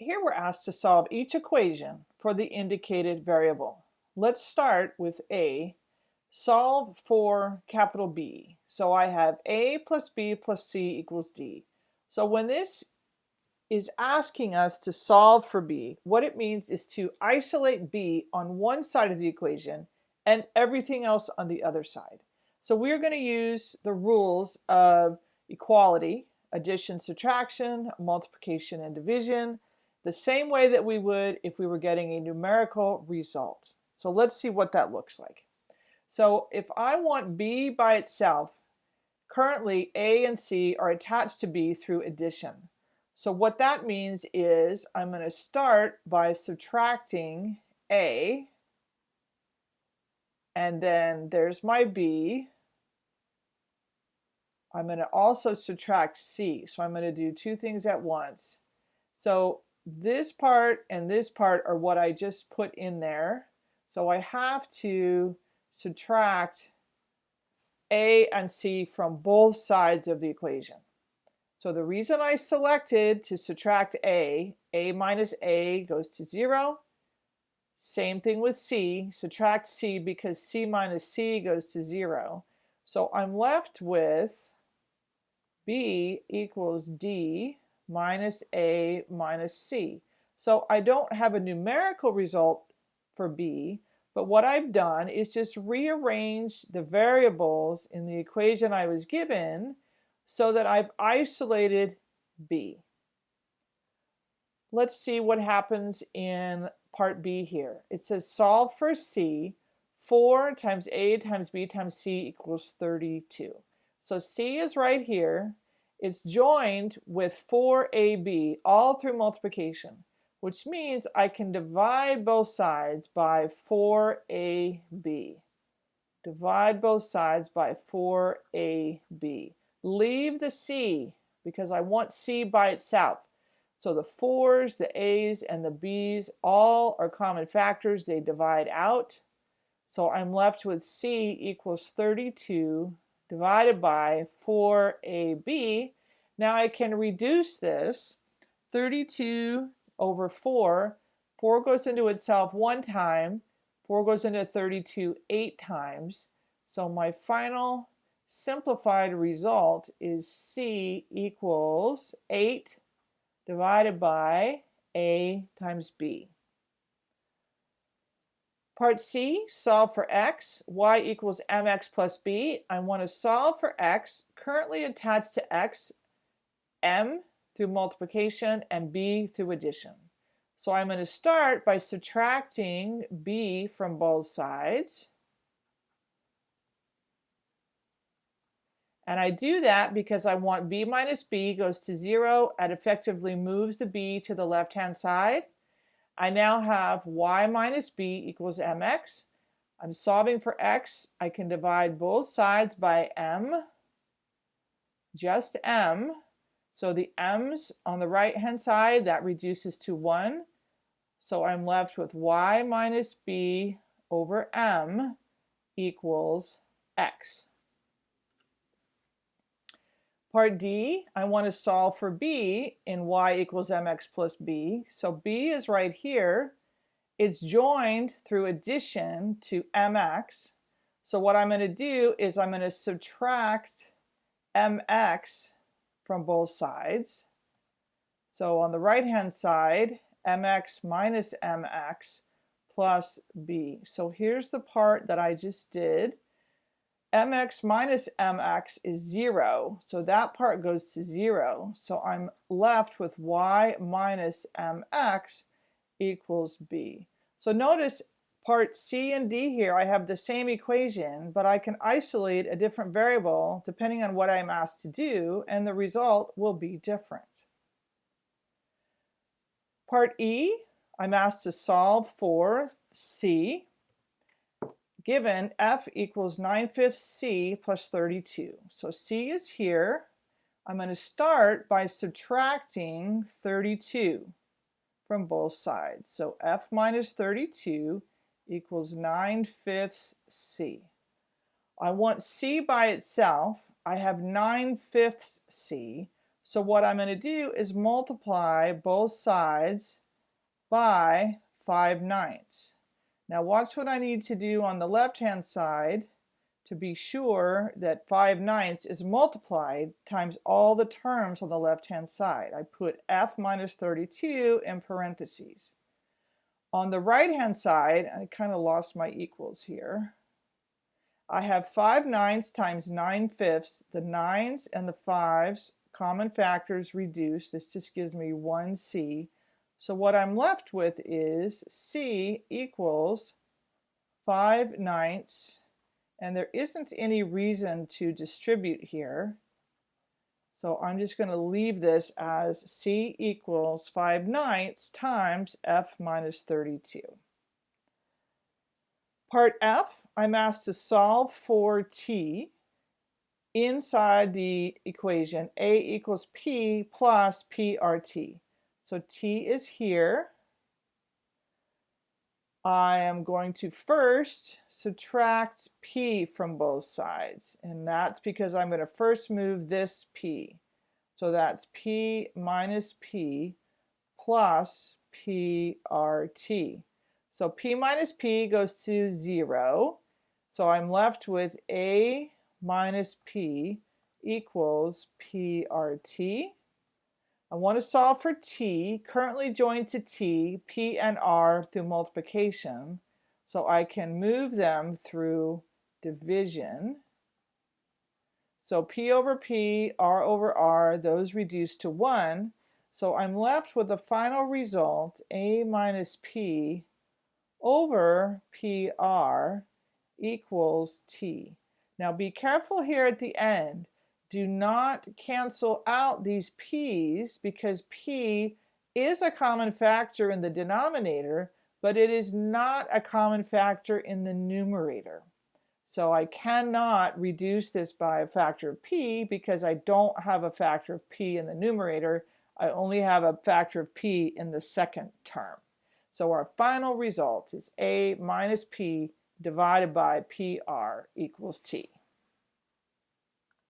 Here we're asked to solve each equation for the indicated variable. Let's start with A. Solve for capital B. So I have A plus B plus C equals D. So when this is asking us to solve for B, what it means is to isolate B on one side of the equation and everything else on the other side. So we're going to use the rules of equality, addition, subtraction, multiplication, and division, the same way that we would if we were getting a numerical result. So let's see what that looks like. So if I want B by itself, currently A and C are attached to B through addition. So what that means is I'm going to start by subtracting A, and then there's my B. I'm going to also subtract C. So I'm going to do two things at once. So this part and this part are what I just put in there. So I have to subtract A and C from both sides of the equation. So the reason I selected to subtract A, A minus A goes to zero. Same thing with C, subtract C because C minus C goes to zero. So I'm left with B equals D minus A minus C. So I don't have a numerical result for B, but what I've done is just rearrange the variables in the equation I was given so that I've isolated B. Let's see what happens in part B here. It says solve for C, 4 times A times B times C equals 32. So C is right here, it's joined with 4ab all through multiplication, which means I can divide both sides by 4ab. Divide both sides by 4ab. Leave the c because I want c by itself. So the 4's, the a's, and the b's all are common factors. They divide out. So I'm left with c equals 32 divided by 4ab. Now I can reduce this 32 over 4. 4 goes into itself one time. 4 goes into 32 eight times. So my final simplified result is C equals 8 divided by A times B. Part C, solve for x, y equals mx plus b. I want to solve for x, currently attached to x, m through multiplication and b through addition. So I'm going to start by subtracting b from both sides. And I do that because I want b minus b goes to 0 and effectively moves the b to the left-hand side. I now have y minus b equals mx. I'm solving for x. I can divide both sides by m, just m. So the m's on the right hand side, that reduces to 1. So I'm left with y minus b over m equals x. Part D, I want to solve for b in y equals mx plus b. So b is right here. It's joined through addition to mx. So what I'm going to do is I'm going to subtract mx from both sides. So on the right hand side, mx minus mx plus b. So here's the part that I just did mx minus mx is 0, so that part goes to 0. So I'm left with y minus mx equals b. So notice part C and D here, I have the same equation, but I can isolate a different variable depending on what I'm asked to do, and the result will be different. Part E, I'm asked to solve for C, given f equals 9 fifths c plus 32. So c is here. I'm going to start by subtracting 32 from both sides. So f minus 32 equals 9 fifths c. I want c by itself. I have 9 fifths c. So what I'm going to do is multiply both sides by 5 ninths. Now watch what I need to do on the left hand side to be sure that 5 ninths is multiplied times all the terms on the left-hand side. I put f minus 32 in parentheses. On the right-hand side, I kind of lost my equals here. I have 5 ninths times 9 fifths. The 9s and the 5s, common factors reduce. This just gives me 1c. So what I'm left with is c equals 5 ninths and there isn't any reason to distribute here. So I'm just going to leave this as C equals 5 ninths times F minus 32. Part F, I'm asked to solve for T inside the equation A equals P plus PRT. So T is here. I am going to first subtract p from both sides and that's because I'm going to first move this p. So that's p minus p plus prt. So p minus p goes to 0. So I'm left with a minus p equals prt. I want to solve for t, currently joined to t, p and r through multiplication, so I can move them through division. So p over p, r over r, those reduce to 1, so I'm left with the final result, a minus p over pr equals t. Now be careful here at the end do not cancel out these p's because p is a common factor in the denominator, but it is not a common factor in the numerator. So I cannot reduce this by a factor of p because I don't have a factor of p in the numerator. I only have a factor of p in the second term. So our final result is a minus p divided by pr equals t.